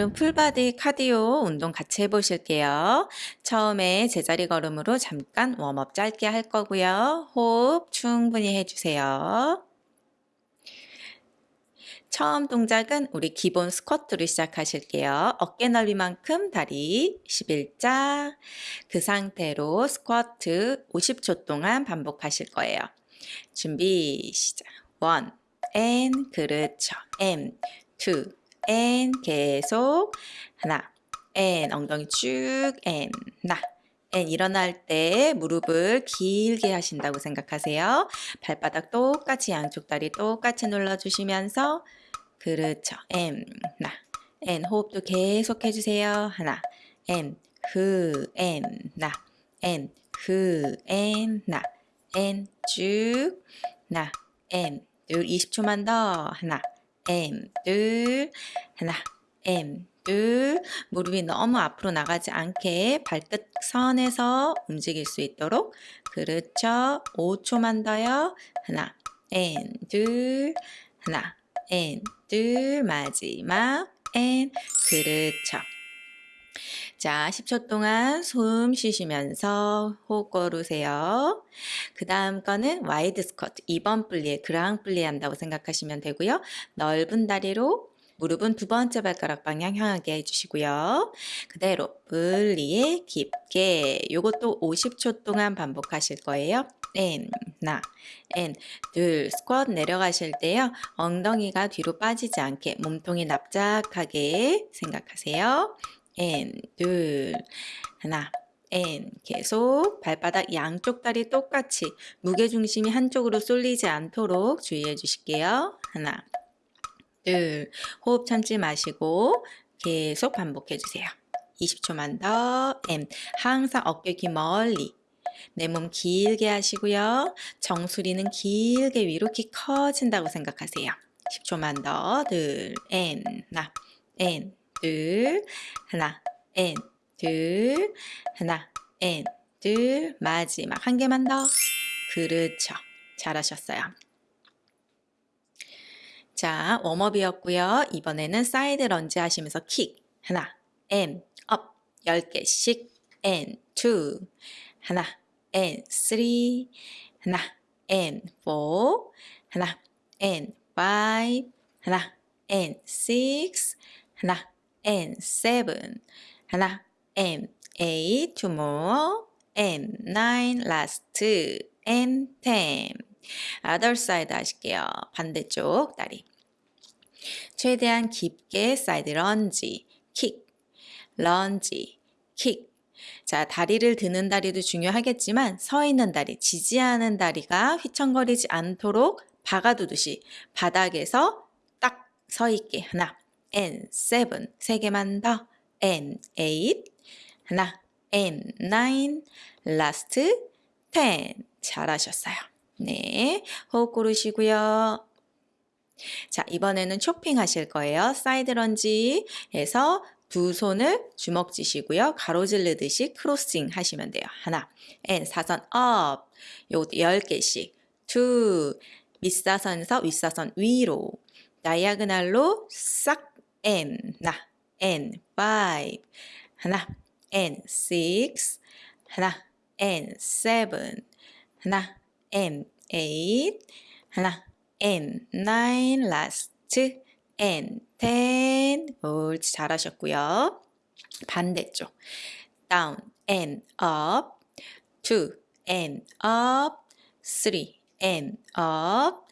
오늘은 full body cardio 운동 같이 해보실게요. 처음에 제자리 걸음으로 잠깐 warm up 짧게 할 거고요. 호흡 충분히 해주세요. 처음 동작은 우리 기본 스쿼트로 시작하실게요. 어깨 넓이만큼 다리 11자 그 상태로 스쿼트 50초 동안 반복하실 거예요. 준비 시작 1 and 그렇죠 and 2 and 계속 하나. And 엉덩이 쭉 and 나. And 일어날 때 무릎을 길게 하신다고 생각하세요. 발바닥 똑같이 양쪽 다리 똑같이 눌러주시면서. 그렇죠. and 호흡도 계속 해주세요. 하나. And 그그 and 나. And 쭉나. And 둘 20초만 더. 하나 M 둘 하나. M 둘 무릎이 너무 앞으로 나가지 않게 발끝 선에서 움직일 수 있도록. 그렇죠. 5초만 더요. 하나. N 둘 하나. N 둘 마지막 N. 그렇죠 자, 10초 동안 숨 쉬시면서 호흡 걸으세요. 그 다음 거는 wide 스쿼트, 2번 plié grand plié 한다고 생각하시면 되고요. 넓은 다리로 무릎은 두 번째 발가락 방향 향하게 해주시고요. 그대로 plié 깊게 요것도 50초 동안 반복하실 거예요. 엔, 나, 엔, 둘, 스쿼트 내려가실 때요. 엉덩이가 뒤로 빠지지 않게 몸통이 납작하게 생각하세요. and, 둘, 하나, and, 계속 발바닥 양쪽 다리 똑같이 무게중심이 한쪽으로 쏠리지 않도록 주의해 주실게요. 하나, 둘, 호흡 참지 마시고 계속 반복해 주세요. 20초만 더, and, 항상 어깨 귀 멀리. 내 몸 길게 하시고요. 정수리는 길게 위로 키 커진다고 생각하세요. 10초만 더, 둘, and, 나, 앤, 둘, 하나, 앤, 둘, 하나, 앤, 둘, 마지막 한 개만 더. 그렇죠. 잘하셨어요. 자, warm up이었고요. 이번에는 side lunge 하시면서 킥. 하나, and, up. 10개씩. and, two. 하나, and, three. 하나, and, four. 하나, and, five. 하나, and, six. 하나, and seven. 하나, and eight, two more, and nine, last, and ten. other side 하실게요. 반대쪽 다리. 최대한 깊게 side lunge, 킥, 런지, 킥. 자, 다리를 드는 다리도 중요하겠지만 서 있는 다리, 지지하는 다리가 휘청거리지 않도록 박아두듯이 바닥에서 딱 서 있게 하나, and seven 세 개만 더 and eight 하나 and nine last ten 잘하셨어요. 네, 호흡 고르시고요. 자, 이번에는 chopping 하실 거예요. side lunge에서 두 손을 주먹 쥐시고요. 가로질르듯이 crossing 하시면 돼요. 하나, and 사선 up. 요것도 10개씩. two, 밑사선에서 윗사선 위로. 다이아그날로 싹 and 나 and 하나 and 하나 and seven 하나 and eight 하나 and last and ten 옳지 잘하셨고요. 반대쪽 down and up two and up three and up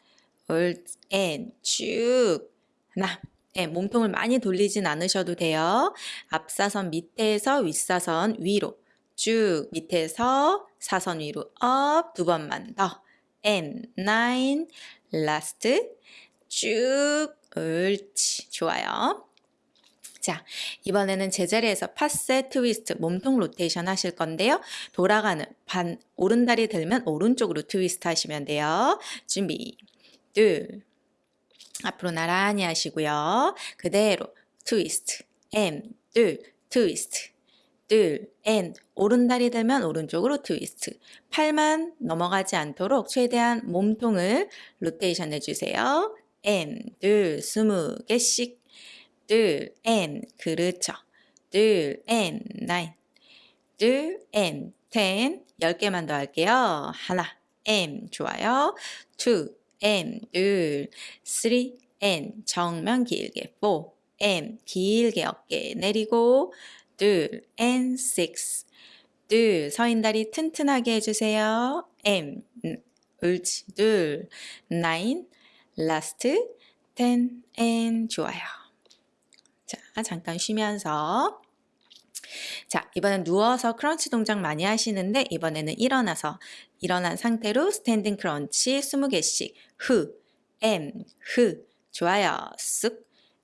and 쭉 하나 네, 몸통을 많이 돌리진 않으셔도 돼요. 앞사선 밑에서 윗사선 위로 쭉 밑에서 사선 위로 up 두 번만 더 and nine last 쭉 옳지 좋아요. 자 이번에는 제자리에서 passé 트위스트 몸통 로테이션 하실 건데요. 돌아가는 반 오른다리 들면 오른쪽으로 트위스트 하시면 돼요. 준비 둘 앞으로 나란히 하시고요. 그대로 트위스트, and, 둘, 트위스트, 둘, and, 오른다리 들면 오른쪽으로 트위스트. 팔만 넘어가지 않도록 최대한 몸통을 로테이션 해주세요. and, 둘, 스무 개씩, 둘, and, 그렇죠. 둘, and, nine, 둘, and, ten, 열 개만 더 할게요. 하나, and, 좋아요. two, and, 둘, three, and, 정면 길게, four, and, 길게 어깨 내리고, 둘, and, six, 둘, 서 있는 다리 튼튼하게 해주세요. 엠, 옳지, 둘, nine, last, ten, and, 좋아요. 자, 잠깐 쉬면서. 자, 이번엔 누워서 crunch 동작 많이 하시는데 이번에는 일어나서 일어난 상태로 standing crunch 20개씩 흐, 엠, 흐, 좋아요. 쓱,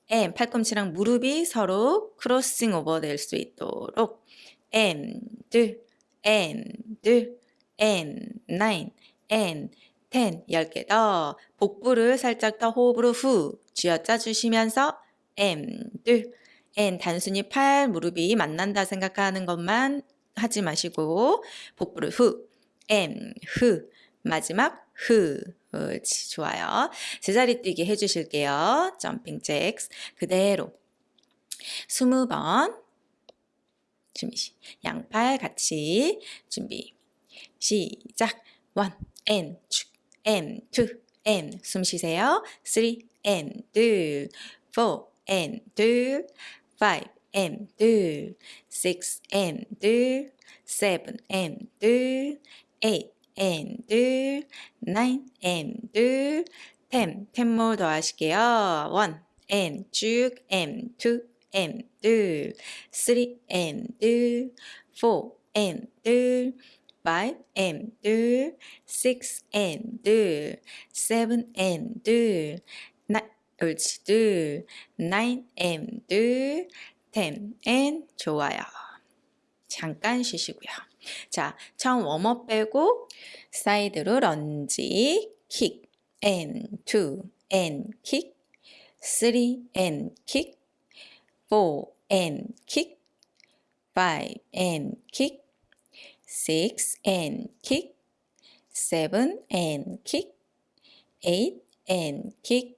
엠, 팔꿈치랑 무릎이 서로 crossing over 될 수 있도록. 엠, 둘, 엠, 둘, 엠, 나인, 엠, 텐, 10개 더. 복부를 살짝 더 호흡으로 후. 쥐어짜 주시면서 M, 둘, and 단순히 팔, 무릎이 만난다 생각하는 것만 하지 마시고 복부를 후, and, 후, 마지막 후. 그렇지, 어, 좋아요. 제자리 뛰기 해주실게요. 점핑 잭스 그대로. 20번 준비 양팔 같이 준비 시작 원 앤, 축 앤, 투, 앤, 숨 쉬세요 three and 5 am들, 6 am들, 7 am들, 8 am들, 9 am들, 10, 10모 더하실게요. 1M 쭉 M 2 am들, 3 am들, 4 am들, 5 am들, 6 am들, 7 am들, 옳지 둘, nine m 둘, ten n 좋아요. 잠깐 쉬시고요. 자, 처음 웜업 빼고 사이드로 런지, 킥, and two, and 킥, three, and 킥, four, and 킥, five, and 킥, six, and 킥, seven, and 킥, eight, and 킥,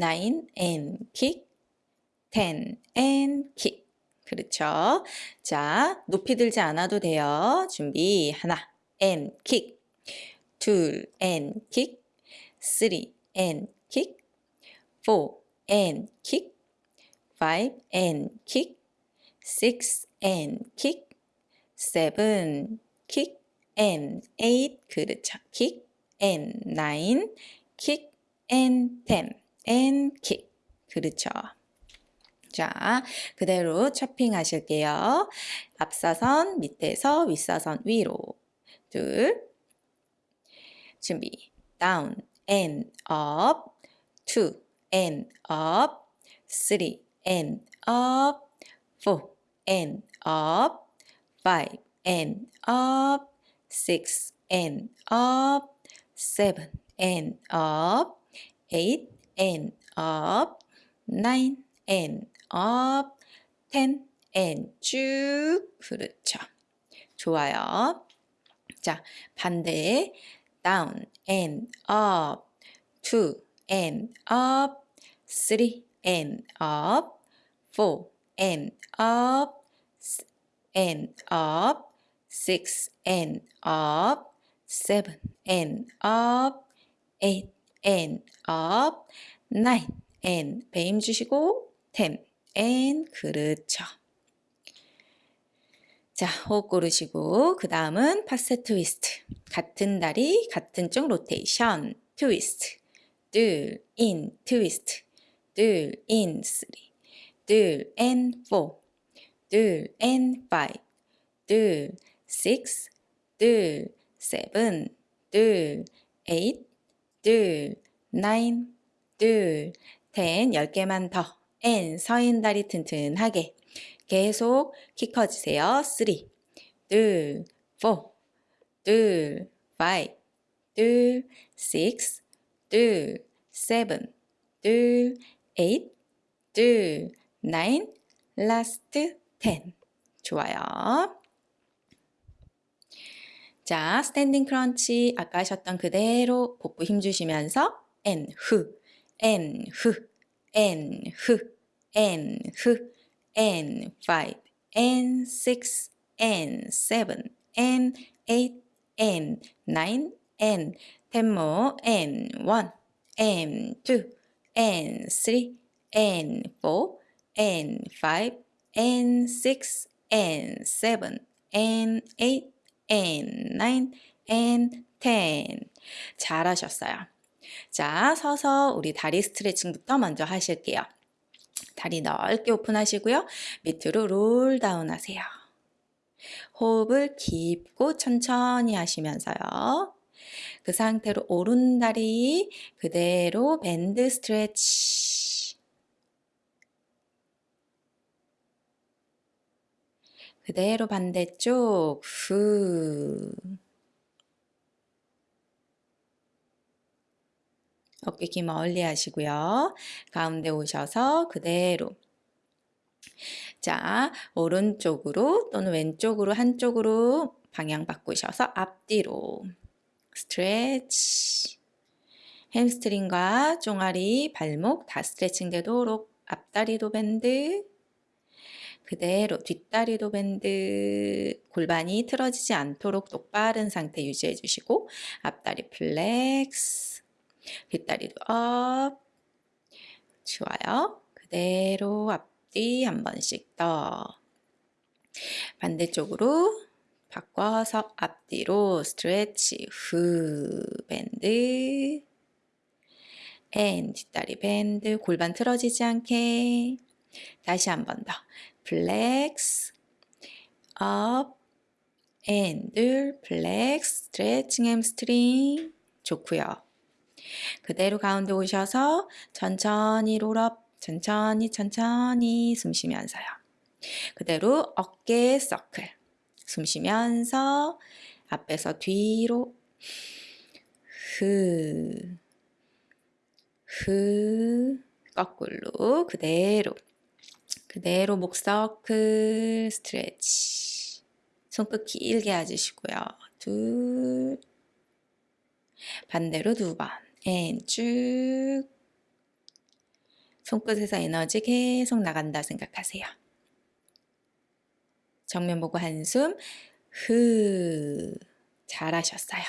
nine and kick, ten and kick. 그렇죠. 자, 높이 들지 않아도 돼요. 준비. 하나, and kick. 둘, and kick. three, and kick. four, and kick. five, and kick. six, and kick. seven, kick. and eight. 그렇죠. kick. and nine, kick. and ten. And kick. 그렇죠. 자, 그대로 chopping 하실게요. 앞사선 밑에서 윗사선 위로. 둘. 준비. down and up. two and up. three and up. four and up. five and up. six and up. seven and up. eight and up, nine and up, ten and 쭉. 그렇죠. 좋아요. 자, 반대. down and up, two and up, three and up, four and up, and up, six and up, seven and up, eight and up, nine and 배 힘 주시고 ten and 그렇죠. 자, 호흡 고르시고 그 다음은 passé 트위스트. 같은 다리, 같은 쪽 로테이션. 트위스트. 둘, and, 트위스트. 둘, and, three. 둘, and, four. 둘, and, five. 둘, 식스. 둘, seven. 둘, 에잇. 둘, nine. 둘, ten, 10개만 더. and, 서 있는 다리 튼튼하게. 계속 키 커지세요. 3, 둘, 4, 둘, 5, 둘, 6, 둘, 7, 둘, 8, 둘, 9, 라스트 10. 좋아요. 자, 스탠딩 크런치 아까 하셨던 그대로 복부 힘주시면서 앤, 후, 앤, 후, 앤, 후, and 흑 and five and six and seven and eight and nine and ten more and one and two and three and four and five and six and seven and eight and nine and ten 잘하셨어요. 자, 서서 우리 다리 스트레칭부터 먼저 하실게요. 다리 넓게 오픈하시고요. 밑으로 롤 다운 하세요. 호흡을 깊고 천천히 하시면서요. 그 상태로 오른 다리 그대로 밴드 스트레치. 그대로 반대쪽. 후. 어깨 기 멀리 하시고요. 가운데 오셔서 그대로. 자, 오른쪽으로 또는 왼쪽으로 한쪽으로 방향 바꾸셔서 앞뒤로. 스트레치. 햄스트링과 종아리, 발목 다 스트레칭 되도록 앞다리도 밴드 그대로 뒷다리도 밴드 골반이 틀어지지 않도록 똑바른 상태 유지해 주시고 앞다리 flex 뒷다리도 up. 좋아요. 그대로 앞뒤 한 번씩 더. 반대쪽으로 바꿔서 앞뒤로 stretch 후 bend. and 뒷다리 bend 골반 틀어지지 않게. 다시 한 번 더 flex up and 둘 flex 스트레칭 햄스트링 좋고요. 그대로 가운데 오셔서 천천히 roll up 천천히 천천히 숨 쉬면서요. 그대로 어깨 서클 숨 쉬면서 앞에서 뒤로 흐, 흐, 거꾸로 그대로 그대로 목 서클 스트레치 손끝 길게 해주시고요. 둘 반대로 두번 쭉 손끝에서 에너지 계속 나간다 생각하세요. 정면 보고 한숨 후 잘하셨어요.